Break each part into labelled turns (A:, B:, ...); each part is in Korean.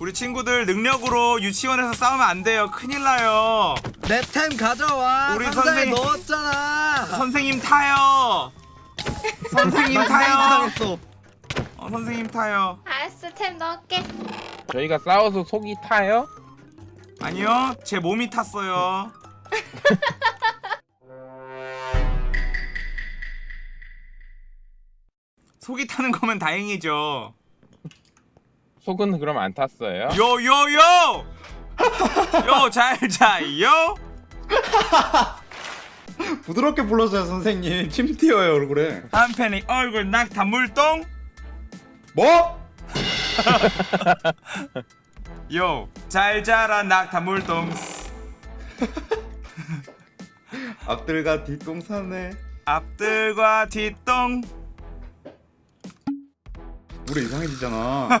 A: 우리 친구들 능력으로 유치원에서 싸우면 안 돼요. 큰일 나요.
B: 내 템 가져와.
A: 우리 선생님-
B: 넣었잖아.
A: 선생님 타요. 선생님
B: 나
A: 타요.
B: 어,
A: 선생님 타요.
C: 알았어 템 넣을게
D: 저희가 싸워서 속이 타요?
A: 아니요, 제 몸이 탔어요. 속이 타는 거면 다행이죠.
D: 속은 그럼 안 탔어요?
A: 요요요! 요잘 자요?
E: 부드럽게 불러줘요 선생님 침 튀어요 얼굴에
A: 한편이 얼굴 낙타 물동?
E: 뭐?
A: 요, 잘 자라 낙타 물동.
E: 앞들과 뒷동산에
A: 앞들과 뒷동.
E: 우리 이상해지잖아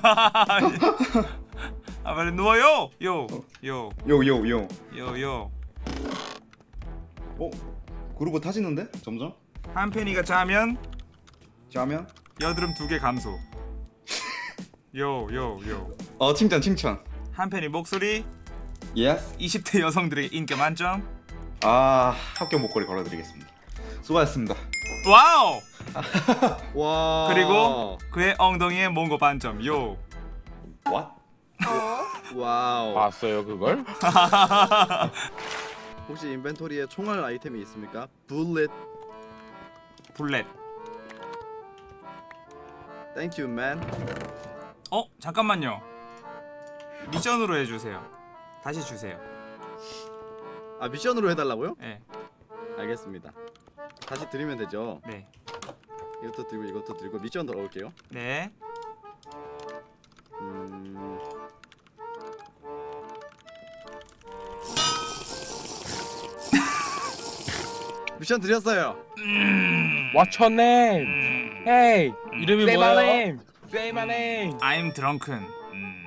A: 아 빨리 누워요. 요, 요,
E: 요 요 요
A: 요, 요.
E: 어? 그루브 타지는데? 점점?
A: 한편이가 자면
E: 자면?
A: 여드름 두 개 감소. 요, 요, 요.
E: 어 칭찬 칭찬
A: 한편이 목소리
E: yes
A: 20대 여성들에게 인기 만점.
E: 아 합격 목걸이 걸어드리겠습니다 수고하셨습니다
A: 와우!
B: 와.
A: 그리고 그의 엉덩이에 몽고 반점. 요.
E: What?
B: 와우.
D: 봤어요 그걸?
B: 혹시 인벤토리에 총알 아이템이 있습니까?
A: bullet. bullet.
B: Thank you man.
A: 어 잠깐만요. 미션으로 해주세요. 다시 주세요.
B: 아 미션으로 해달라고요?
A: 네,
B: 알겠습니다. 다시 드리면 되죠.
A: 네,
B: 이것도 들고 이것도 들고 미션 들어올게요.
A: 네.
B: 음... 미션 드렸어요.
D: What's your name? Hey!
F: 이름이
D: Say my
F: 뭐예요?
D: name! Say my name!
A: I'm drunken. 음,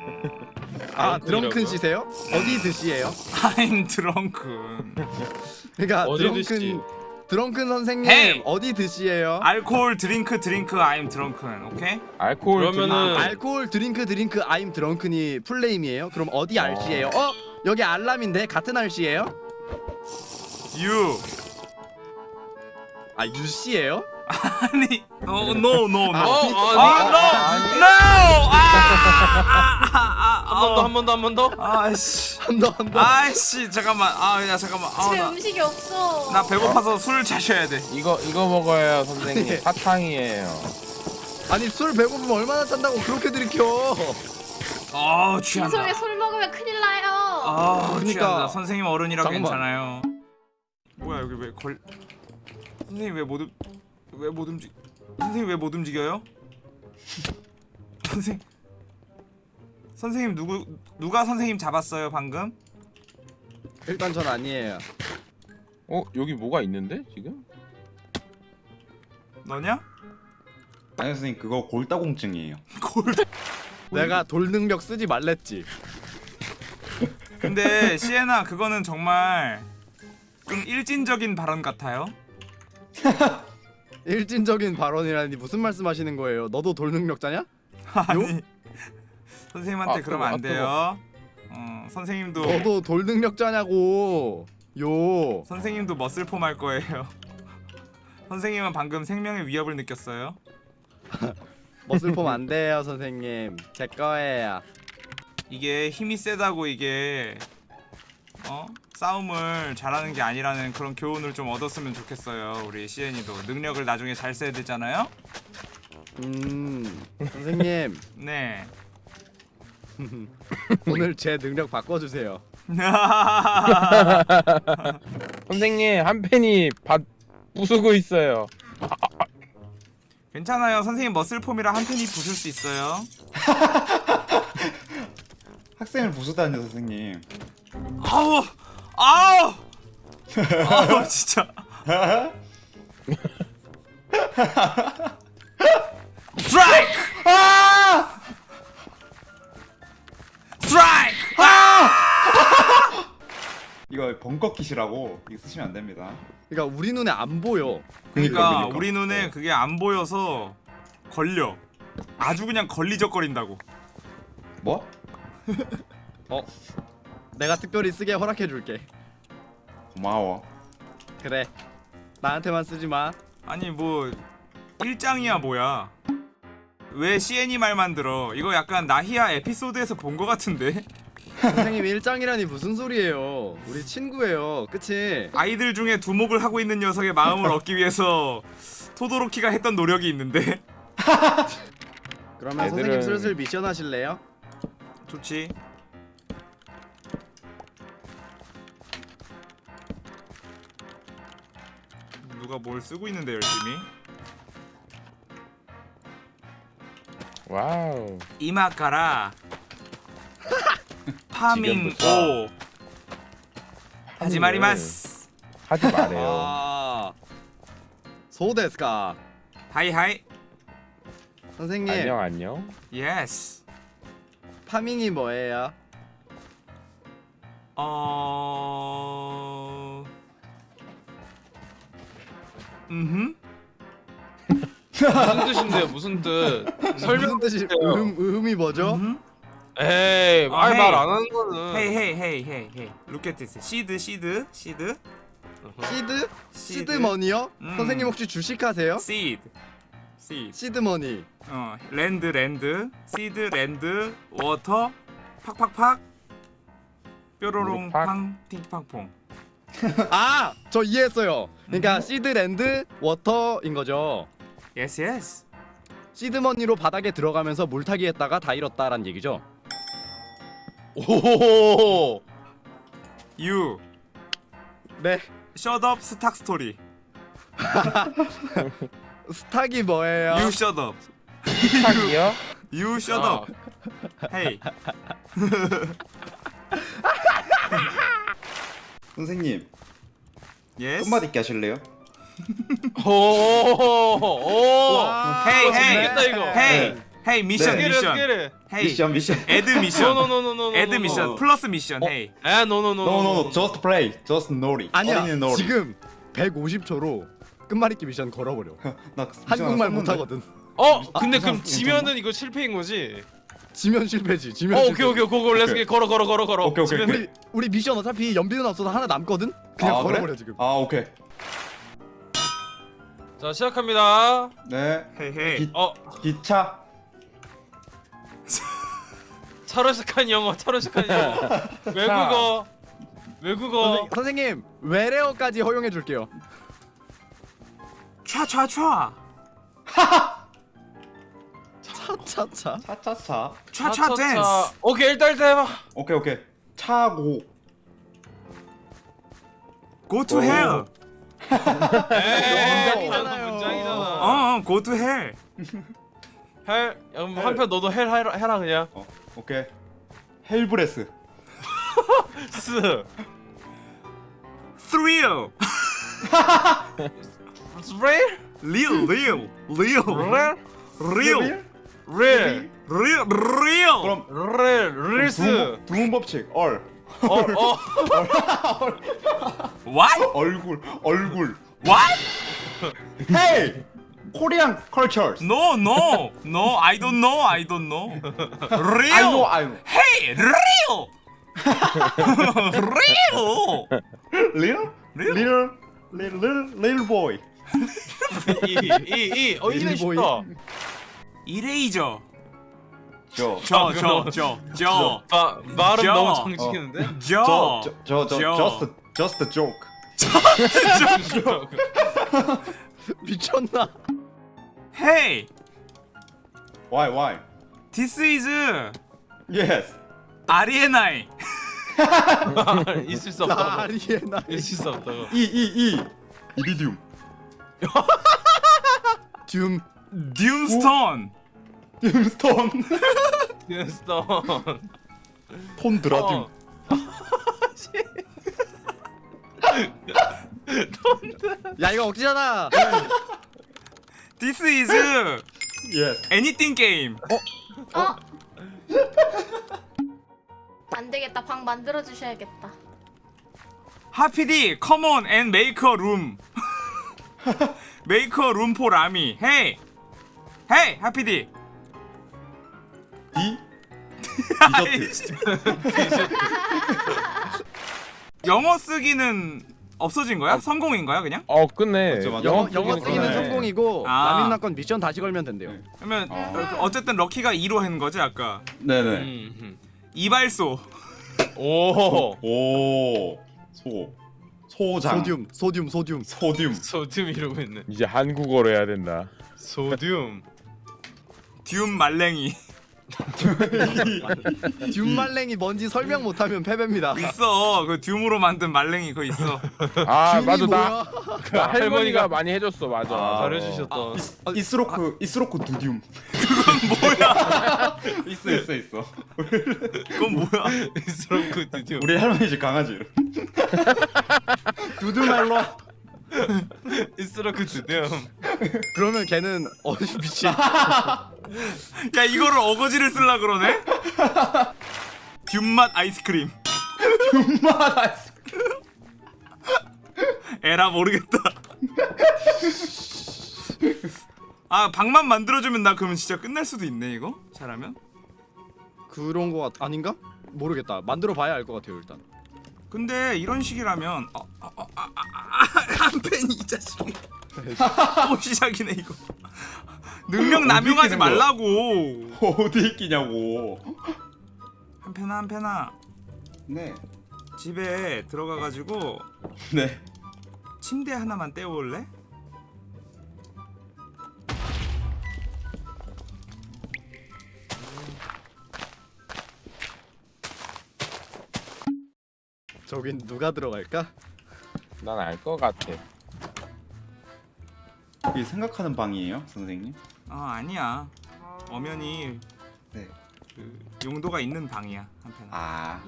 B: 아 드렁큰? 씨세요? 어디 드시예요?
A: I'm drunken.
B: 그러니까
F: 어디
B: 드렁큰 드렁큰 선생님
A: Hey!
B: 어디 드시예요?
A: 알코올 드링크 드링크 I'm drunken. 오케이?
D: 알코올
F: 그러면은-.
B: 알코올 드링크 드링크 I'm 드렁큰이 풀네임이에요? 그럼 어디 RC예요? 어? 여기 알람인데 같은 RC예요?
A: You.
B: 아 유씨예요?
A: 아니. 어, no, no, no.
B: 아,
F: 어,
A: 아,
F: 아니.
A: no, no. 아, 아, 아, 아,
F: 한번 더, 한번 더, 한 번 더.
A: 아씨.
B: 한 더 한 더
A: 아이씨, 잠깐만. 아, 야, 잠깐만. 아,
C: 집에
A: 나,
C: 음식이 없어
A: 나 배고파서 술 자셔야 돼.
D: 이거 이거 먹어요 선생님
B: 아니.
D: 사탕이에요
B: 아니 술 배고프면 얼마나 짠다고 그렇게 들이켜
A: 아, 취한다.
C: 빈속에 술 먹으면 큰일 나요
A: 아,
B: 그러니까.
A: 취한다. 선생님 어른이라
B: 잠깐만.
A: 괜찮아요. 뭐야 여기 왜 걸? 선생님 왜못 움... 왜 못 움직? 선생님 왜 못 움직여요? 선생 선생님 누구 누가 선생님 잡았어요 방금?
B: 일단 전 아니에요
D: 어? 여기 뭐가 있는데 지금?
A: 너냐?
E: 아니 선생님 그거 골다공증이에요
A: 골.
B: 내가 돌 능력 쓰지 말랬지
A: 근데 시에나 그거는 정말 좀 일진적인 발언 같아요.
B: 일진적인 발언이라니 무슨 말씀하시는 거예요? 너도 돌 능력자냐?
A: 아니 선생님한테
D: 아,
A: 그러면 안
D: 뜨거, 아,
A: 돼요. 어 선생님도
B: 너도 돌 능력자냐고 요
A: 선생님도 머슬폼 할 거예요. 선생님은 방금 생명의 위협을 느꼈어요.
B: 머슬폼 안 돼요 선생님 제 거예요
A: 이게 힘이 세다고 이게 어 싸움을 잘하는 게 아니라는 그런 교훈을 좀 얻었으면 좋겠어요. 우리 시엔이도 능력을 나중에 잘 써야 되잖아요.
B: 음 선생님
A: 네.
B: 오늘 제 능력 바꿔주세요
D: 선생님 한 팬이 밭 부수고 있어요
A: 괜찮아요. 선생님 머슬폼이라 한 팬이 부술 수 있어요.
E: 학생을 부수다니요 선생님
A: 아우 아우! 아우 진짜. 스트라이크 스트라이크
E: 이거 벙커킷이라고 이거 쓰시면 안 됩니다.
B: 그러니까 우리 눈에 안 보여.
A: 그러니까
E: 그러니까.
A: 우리 눈에 그게 안 보여서 걸려. 아주 그냥 걸리적거린다고.
E: 뭐?
B: 어 내가 특별히 쓰게 허락해줄게.
E: 고마워.
B: 그래. 나한테만 쓰지 마.
A: 아니 뭐 일장이야 뭐야. 왜 CN이 말만 들어? 이거 약간 나히야 에피소드에서 본 거 같은데?
B: 선생님 일장이라니 무슨 소리예요? 우리 친구예요. 그치?
A: 아이들 중에 두목을 하고 있는 녀석의 마음을 얻기 위해서 토도로키가 했던 노력이 있는데?
B: 그러면
D: 애들은-
B: 선생님 슬슬 미션 하실래요?
A: 좋지 누가 뭘 쓰고 있는데 열심히
D: 와우.
A: 今から farming. を
D: 始まりま
A: す 하지
D: 말래요.
B: 아 そうです
A: か はい はい
B: 선생님
D: 안녕 안녕.
B: yes farming이 뭐예요?
A: 어 음흠
F: 무슨 뜻인데요? 무슨 뜻? 설명.
B: 무슨 뜻이 음, 음이 뭐죠?
F: 에이,
A: 아, hey.
F: 말말안 하는 거는.
A: hey hey hey hey hey look at this seed seed seed seed? seed.
B: 시드머니요?
A: 음.
B: 선생님 혹시 주식하세요?
A: seed seed
B: seed money
A: 어 land land seed land water 팍팍팍 뾰로롱
D: 팍.
A: 팡 팅팡퐁
B: 아! 저 이해했어요 그러니까 seed land water인 거죠
A: yes yes
B: 시드머니로 바닥에 들어가면서 물타기 했다가 다 잃었다란 얘기죠
F: 오.
A: you
B: 네
A: shut up stock
B: story stock이 뭐예요?
A: you shut up
D: 탁이요?
A: you shut
F: 아.
A: up hey
E: 선생님
A: yes
E: 끝말잇기 하실래요?
F: 오. 오.
B: 와,
F: hey, hey.
A: hey hey 미션
E: 네.
A: 미션
E: 미션 미션.
A: 애드 미션
F: 노노노노노.
A: 애드 미션 플러스 미션 hey
F: 에 no no no.
E: No no no. Just play. Just 놀이.
B: 아니야. 지금 150초로 끝말잇기 미션 걸어버려 한국말. 못하거든
F: 어, 근데
E: 아,
F: 그럼
E: 괜찮나?
F: 지면은 이거 실패인 거지?
B: 지면 실패지 지면
F: 어,
B: 실패
F: 오케이 오케이 그거
E: let's okay.
F: 걸어 걸어 걸어 걸어.
E: 오케이, 오케이,
B: 우리 우리 미션 어차피 연비는 없어서 하나 남거든? 그냥
E: 아,
B: 걸어버려
E: 그래?
B: 지금
E: 아 오케이.
F: 자 시작합니다.
E: 네. 기,
F: 어,
E: 기차.
F: 차로 시작한 영어, 차로 시작한 영어. 외국어. 외국어.
B: 선생, 선생님 외래어까지 허용해 줄게요
A: 촤촤촤
B: 차차차
E: 차차차.
A: 촤촤 댄스
F: 오케이 일단 일단 해봐.
E: 오케이 오케이. 차고.
A: go to
E: 오.
A: hell
B: 문장이잖아요.
F: 문장이잖아.
A: 어 어, go to hell
F: hell, 그럼 한번 너도 hell 해라, 해라 그냥.
E: 어 오케이. hell breath. 스.
A: thrill
F: 스프레이?
A: real real real real
F: 릴.
A: real real
E: 그럼
F: 릴. 릴스.
E: 두문, 두문 법칙. 얼.
F: 어, 어.
A: what
E: 얼굴. 얼굴.
A: what
E: 헤이. 코리안 컬처스.
A: no no no I don't know I don't know real
E: I know I know.
A: hey real real
E: Little?
A: Real?
E: Little little little boy.
F: 이, 이, 이. 어, 이네. 쉽다.
A: 이레이저
E: 저.
A: 저 저 저저
F: 아, 말은
A: 저.
F: 너무 정직했는데?
A: 저
E: 저 저저
A: 저.
E: just just a joke.
B: 미쳤나
A: hey
E: Why why?
A: this is
E: Yes.
A: 아리에나이
F: 있을 수 없다고.
B: 아리에나
F: 있을 수.
E: E E E. 이리듐.
B: 둠
A: 듀스톤
E: dim스톤.
F: 듀스톤.
E: 톤 드라듐.
F: 어.
B: 야 이거 억지잖아
A: this is
E: Yes.
A: anything game
C: 어? 안 되겠다. 방 만들어 주셔야겠다.
A: 하피디 come on and make a room make a room for 라미 hey hey 하피디
E: D 디저트.
A: 영어 쓰기는 없어진 거야? 성공인 거야 그냥?
D: 어 끝내.
E: 맞죠, 맞죠.
D: 영어
B: 영어,
D: 쓰기는
B: 쓰기는
E: 그러네.
B: 성공이고
A: 아.
B: 라민나건 미션 다시 걸면 된대요.
E: 네.
A: 그러면
E: 아.
A: 어쨌든 럭키가 2로 한 거지 아까
E: 네네.
F: 음,
A: 이발소
F: 음. 오.
E: 오. 소. 소장.
B: 소듐, 소듐, 소듐.
E: 소듐.
F: 소듐 이러고 있네.
D: 이제 한국어로 해야 된다.
F: 소듐.
A: 듀움 말랭이
B: 듀말랭이 뭔지 설명 못하면 패배입니다.
A: 있어 그 듀움으로 만든 말랭이 그거 있어
D: 아
B: 듀이
D: 맞아 나
B: 뭐야?
D: 그 할머니가 많이 해줬어 맞아.
E: 아,
F: 잘해주셨던.
E: 이스로크 이스로크 두듐. 그건 뭐야? 있어 있어 있어.
A: 그건 뭐야
F: 스렁크 드디어.
E: 우리 할머니 집 강아지. 두두말로.
F: 스렁크 드디어.
B: 그러면 걔는 어 미친.
A: 야 이거를 어거지를 쓸라 그러네? 듀맛 아이스크림
E: 엄마 아이스.
A: 에라 모르겠다 아 방만 만들어주면 나 그러면 진짜 끝날 수도 있네 이거 잘하면
B: 그런 거 같... 아닌가? 모르겠다. 만들어 봐야 알 것 같아요 일단.
A: 근데 이런 식이라면 아, 아, 아, 한 팬이 이 자식이 또 시작이네 이거 능력 남용하지? 말라고
E: 어디 있기냐고.
A: 한 팬아 한 팬아
E: 네.
A: 집에 들어가가지고
E: 네.
A: 침대 하나만 떼어올래?
B: 저긴 누가 들어갈까?
D: 난 알 것 같아.
E: 이게 생각하는 방이에요, 선생님?
A: 아 아니야 엄연히
E: 네.
A: 그 용도가 있는 방이야 한 팬아
E: 아.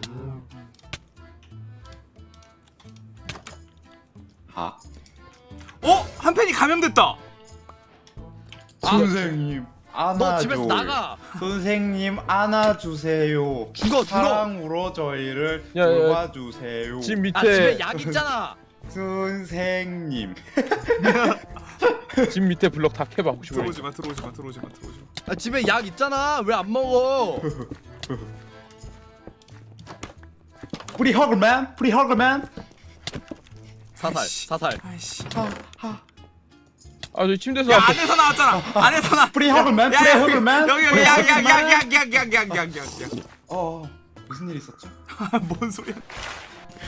E: 아.
A: 어? 한 팬이 감염됐다
E: 선생님. 안아줘.
B: 너 집에서 나가.
E: 선생님 안아주세요.
B: 죽어, 죽어.
E: 사랑으로 저희를
D: 야, 야,
E: 도와주세요.
D: 집 밑에
B: 아 집에 약 있잖아.
E: 선생님.
D: 집 밑에 블럭 다 캐봐 혹시 모르.
A: 들어오지 마 들어오지 마 들어오지 마 들어오지 마
B: 아 집에 약 있잖아. 왜 안 먹어?
E: free hug man, free hug man.
B: 사살,
A: 아이씨.
B: 사살.
A: 아이씨
D: 아 저기 침대에서
A: 야. 안에서 나왔잖아 안에서 나
E: free hug man,
A: 야,
E: free
A: 야, 여기
E: hug man.
A: 여기
E: hug man.
A: 약약약약약약약약약
E: 어, 무슨 일 있었죠?
A: 뭔 소리야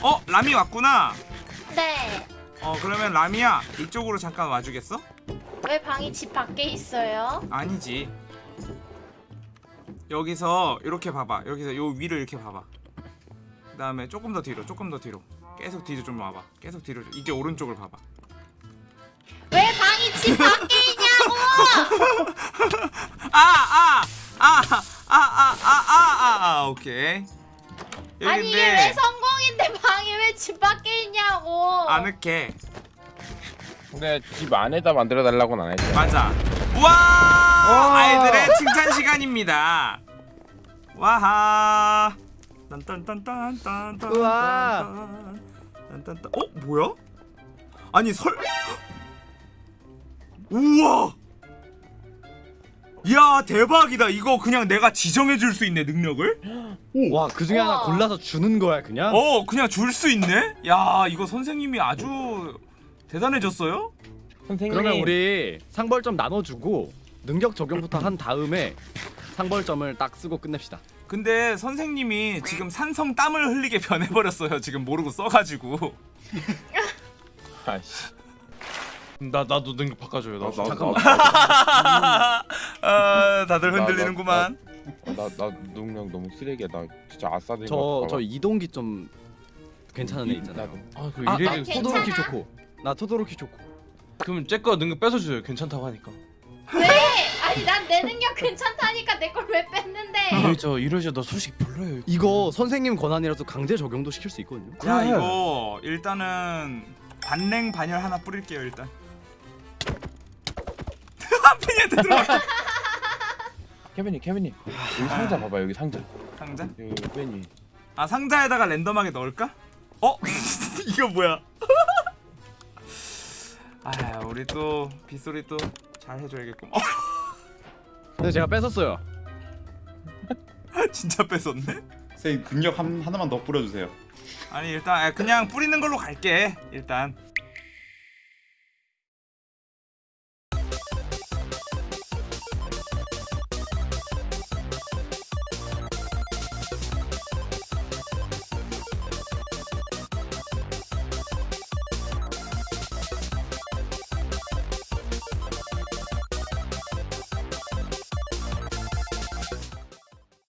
A: 어? 라미 왔구나
C: 네.
A: 어 그러면 라미야 이쪽으로 잠깐 와주겠어?
C: 왜 방이 집 밖에 있어요?
A: 아니지 여기서 이렇게 봐봐 여기서 요 위를 이렇게 봐봐 그 다음에 조금 더 뒤로 조금 더 뒤로 계속 뒤로 좀 와봐 계속 뒤로 좀- 이제 오른쪽을 봐봐
C: 왜 방이 집 밖에 있냐고!
A: 아, 아 아 아 아 아 아아아 오케이
C: 아니 이게 왜 성 공인데 방이 왜 집 밖에 있냐고!
A: 아늑해.
D: 근데 집 안에다 만들어 달라고는 안 했잖아.
A: 맞아. 와! 아이들의 칭찬 시간입니다. 와하. 딴딴딴딴딴딴
B: 우와.
A: 딴딴딴 어? 뭐야? 아니 설 우와! 이 야 대박이다 이거 그냥 내가 지정해 줄 수 있네 능력을
B: 와, 그 중에 하나. 골라서 주는 거야, 그냥?
A: 어 그냥 줄 수 있네 야 이거 선생님이 아주 대단해졌어요
D: 선생님.
B: 그러면 우리 상벌점 나눠주고 능력 적용부터 한 다음에 상벌점을 딱 쓰고 끝냅시다.
A: 근데 선생님이 지금 산성 땀을 흘리게 변해버렸어요 지금 모르고 써가지고
D: 아씨.
F: 나 나도 능력 바꿔줘요. 나.
E: 나-
B: 잠깐만.
A: 아 다들
D: 나- 나-
A: 흔들리는구만
D: 나나 능력 너무 쓰레기야. 나 진짜 아싸들.
B: 저저 이동기 좀 괜찮은 애
D: 이-
B: 있잖아요.
D: 나도.
F: 아, 그
B: 아,
F: 이래를
C: 나
B: 토도로키? 좋고. 나 토도로키 좋고.
F: 그러면 쟤거 능력 뺏어줘요. 괜찮다고 하니까.
C: 왜? 아니 난 내 능력 괜찮다니까 내 걸 왜 뺐는데?
F: 이러죠, 이러죠. 너 솔직히 별로예요.
B: 이거 선생님 권한이라서 강제 적용도 시킬 수 있거든요.
A: 야
F: 그래.
A: 이거 일단은 반냉 반열 하나 뿌릴게요 일단 한편이한테 들어가
D: 케빈님 케빈님 여기 상자 봐봐 여기 상자.
A: 상자?
D: 여기 맨 위.
A: 아 상자에다가 랜덤하게 넣을까? 어? 이거 뭐야 아 우리 또 빗소리 또 잘 해줘야겠고 어?
B: 근데 제가 뺏었어요.
A: 진짜 뺏었네
E: 선생님 능력 한, 하나만 더 뿌려주세요
A: 아니 일단 아, 그냥 뿌리는 걸로 갈게 일단